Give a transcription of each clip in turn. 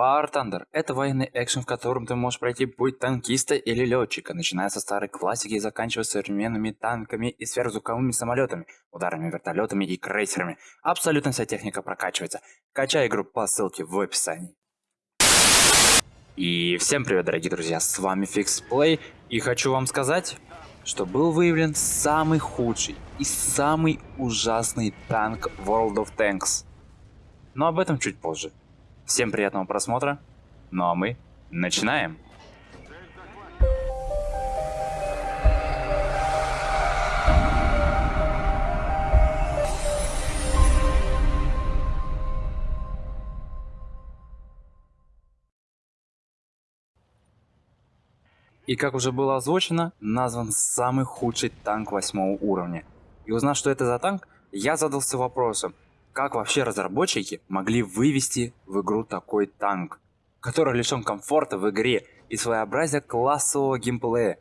War Thunder – это военный экшен, в котором ты можешь пройти путь танкиста или летчика, начиная со старой классики и заканчивая современными танками и сверхзвуковыми самолетами, ударными вертолетами и крейсерами. Абсолютно вся техника прокачивается. Качай игру по ссылке в описании. И всем привет, дорогие друзья, с вами FixPlay, и хочу вам сказать, что был выявлен самый худший и самый ужасный танк World of Tanks. Но об этом чуть позже. Всем приятного просмотра. Ну а мы начинаем. И как уже было озвучено, назван самый худший танк восьмого уровня. И узнав, что это за танк, я задался вопросом, как вообще разработчики могли вывести в игру такой танк, который лишен комфорта в игре и своеобразия классового геймплея.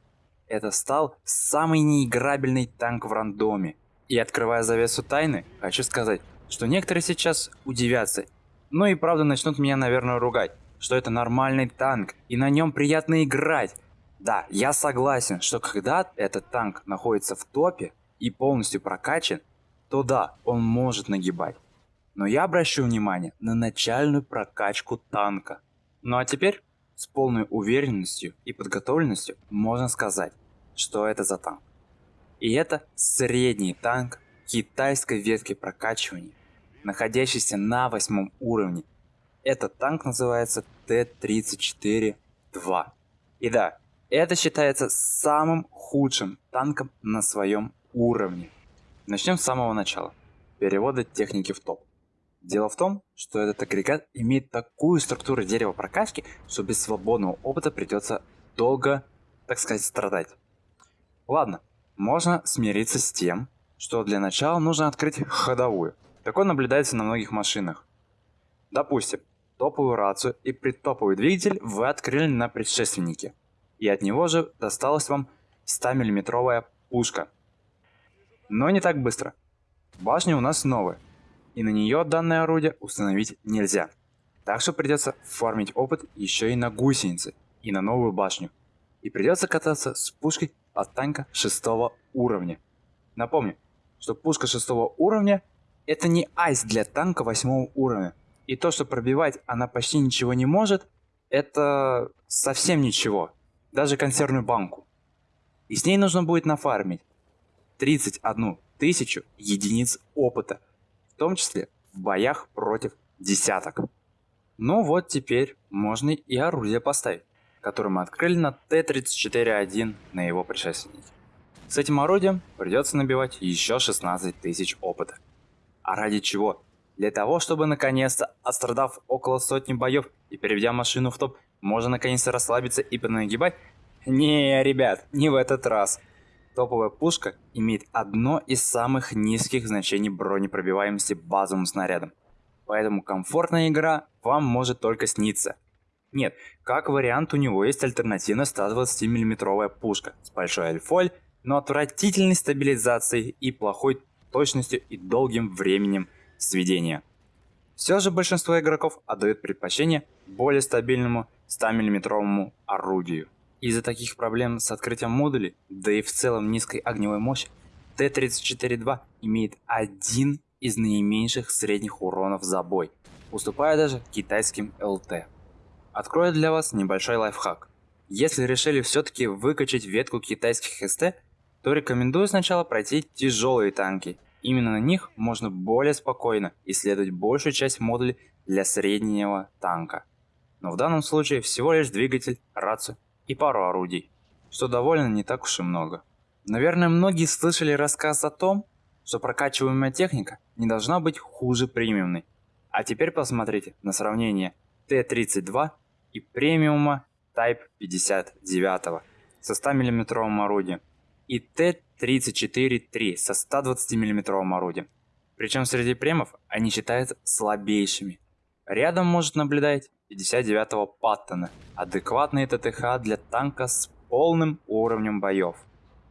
Это стал самый неиграбельный танк в рандоме. И открывая завесу тайны, хочу сказать, что некоторые сейчас удивятся, ну и правда начнут меня наверное ругать, что это нормальный танк и на нем приятно играть. Да, я согласен, что когда этот танк находится в топе и полностью прокачан, то да, он может нагибать. Но я обращу внимание на начальную прокачку танка. Ну а теперь с полной уверенностью и подготовленностью можно сказать, что это за танк. И это средний танк китайской ветки прокачивания, находящийся на восьмом уровне. Этот танк называется Т-34-2. И да, это считается самым худшим танком на своем уровне. Начнем с самого начала. Перевода техники в топ. Дело в том, что этот агрегат имеет такую структуру дерева прокачки, что без свободного опыта придется долго, так сказать, страдать. Ладно, можно смириться с тем, что для начала нужно открыть ходовую. Такое наблюдается на многих машинах. Допустим, топовую рацию и предтоповый двигатель вы открыли на предшественнике, и от него же досталась вам 100 миллиметровая пушка – но не так быстро. Башня у нас новая, и на нее данное орудие установить нельзя. Так что придется фармить опыт еще и на гусеницы, и на новую башню. И придется кататься с пушкой от танка 6 уровня. Напомню, что пушка 6 уровня это не айс для танка 8 уровня. И то, что пробивать она почти ничего не может, это совсем ничего. Даже консервную банку. И с ней нужно будет нафармить 31 тысячу единиц опыта, том числе в боях против десяток. Ну вот теперь можно и орудие поставить, которое мы открыли на Т-34-1 на его предшественнике. С этим орудием придется набивать еще 16 тысяч опыта. А ради чего? Для того, чтобы наконец-то, отстрадав около сотни боев и переведя машину в топ, можно наконец-то расслабиться и понагибать? Не, ребят, не в этот раз. Топовая пушка имеет одно из самых низких значений бронепробиваемости базовым снарядом. Поэтому комфортная игра вам может только сниться. Нет, как вариант у него есть альтернативная 120 миллиметровая пушка с большой альфоль, но отвратительной стабилизацией и плохой точностью и долгим временем сведения. Все же большинство игроков отдают предпочтение более стабильному 100 миллиметровому орудию. Из-за таких проблем с открытием модулей, да и в целом низкой огневой мощи, Т-34-2 имеет один из наименьших средних уронов за бой, уступая даже китайским ЛТ. Открою для вас небольшой лайфхак. Если решили все-таки выкачать ветку китайских СТ, то рекомендую сначала пройти тяжелые танки. Именно на них можно более спокойно исследовать большую часть модулей для среднего танка. Но в данном случае всего лишь двигатель, рацию и пару орудий, что довольно не так уж и много. Наверное, многие слышали рассказ о том, что прокачиваемая техника не должна быть хуже премиумной. А теперь посмотрите на сравнение Т-32 и премиума Type 59 со 100 мм орудием и Т-34-3 со 120 мм орудием. Причем среди премов они считаются слабейшими. Рядом может наблюдать 59-го Паттона, адекватный ТТХ для танка с полным уровнем боев.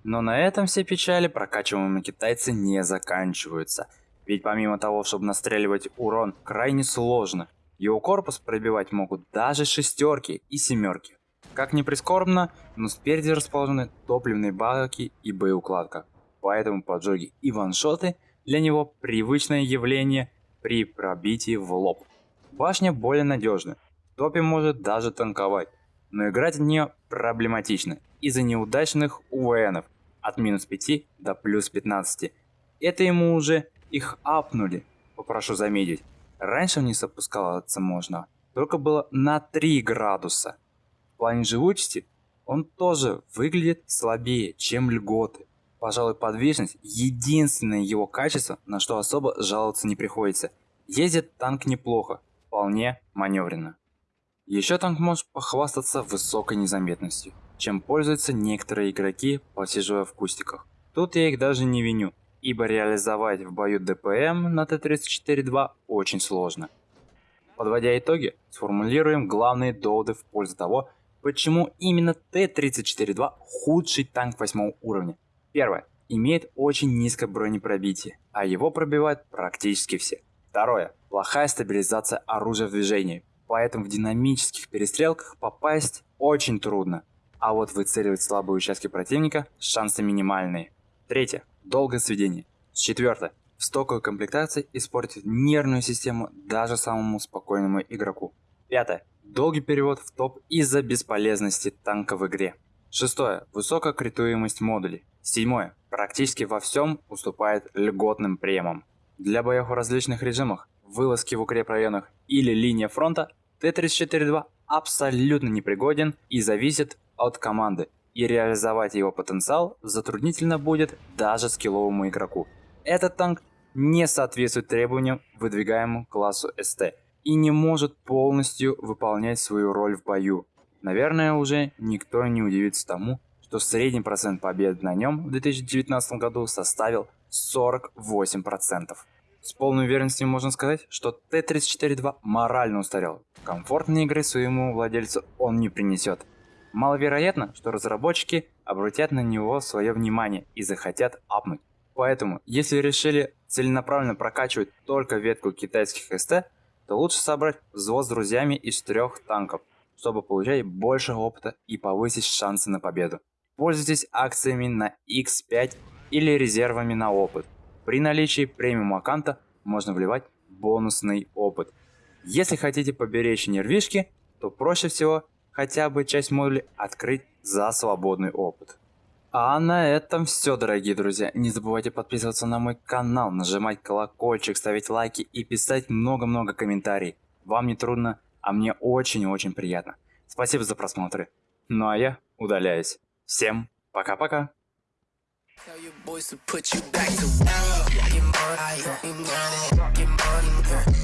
Но на этом все печали прокачиваемые китайцы не заканчиваются. Ведь помимо того, чтобы настреливать урон крайне сложно, Его корпус пробивать могут даже шестерки и семерки. Как ни прискорбно, но спереди расположены топливные баки и боеукладка. Поэтому поджоги и ваншоты для него привычное явление при пробитии в лоб. Башня более надежна, топи может даже танковать, но играть в нее проблематично из-за неудачных УВНов от минус 5 до плюс 15. Это ему уже их апнули, попрошу заметить. Раньше вниз опускаться можно, только было на 3 градуса. В плане живучести он тоже выглядит слабее, чем льготы. Пожалуй, подвижность – единственное его качество, на что особо жаловаться не приходится. Ездит танк неплохо, вполне маневренно. Еще танк может похвастаться высокой незаметностью, чем пользуются некоторые игроки, посиживая в кустиках. Тут я их даже не виню, ибо реализовать в бою ДПМ на Т-34-2 очень сложно. Подводя итоги, сформулируем главные доводы в пользу того, почему именно Т-34-2 худший танк 8 уровня. Первое. Имеет очень низкое бронепробитие, а его пробивают практически все. Второе. Плохая стабилизация оружия в движении, поэтому в динамических перестрелках попасть очень трудно. А вот выцеливать слабые участки противника шансы минимальные. Третье. Долгое сведение. Четвертое. В стоковой комплектации испортит нервную систему даже самому спокойному игроку. Пятое. Долгий перевод в топ из-за бесполезности танка в игре. Шестое. Высокая критуемость модулей. Седьмое. Практически во всем уступает льготным премам. Для боев в различных режимах, вылазки в укрепрайонах или линия фронта Т-34-2 абсолютно непригоден и зависит от команды, и реализовать его потенциал затруднительно будет даже скилловому игроку. Этот танк не соответствует требованиям, выдвигаемым классу СТ, и не может полностью выполнять свою роль в бою. Наверное, уже никто не удивится тому, что средний процент побед на нем в 2019 году составил 48%. С полной уверенностью можно сказать, что Т-34-2 морально устарел. Комфортной игры своему владельцу он не принесет. Маловероятно, что разработчики обратят на него свое внимание и захотят апнуть. Поэтому, если решили целенаправленно прокачивать только ветку китайских СТ, то лучше собрать взвод с друзьями из трех танков, чтобы получать больше опыта и повысить шансы на победу. Пользуйтесь акциями на X5 или резервами на опыт. При наличии премиум аккаунта можно вливать бонусный опыт. Если хотите поберечь нервишки, то проще всего хотя бы часть модулей открыть за свободный опыт. А на этом все, дорогие друзья. Не забывайте подписываться на мой канал, нажимать колокольчик, ставить лайки и писать много-много комментариев. Вам не трудно, а мне очень-очень приятно. Спасибо за просмотры. Ну а я удаляюсь. Всем пока-пока. Tell your boys to put you back to work. Get money, get money, get money.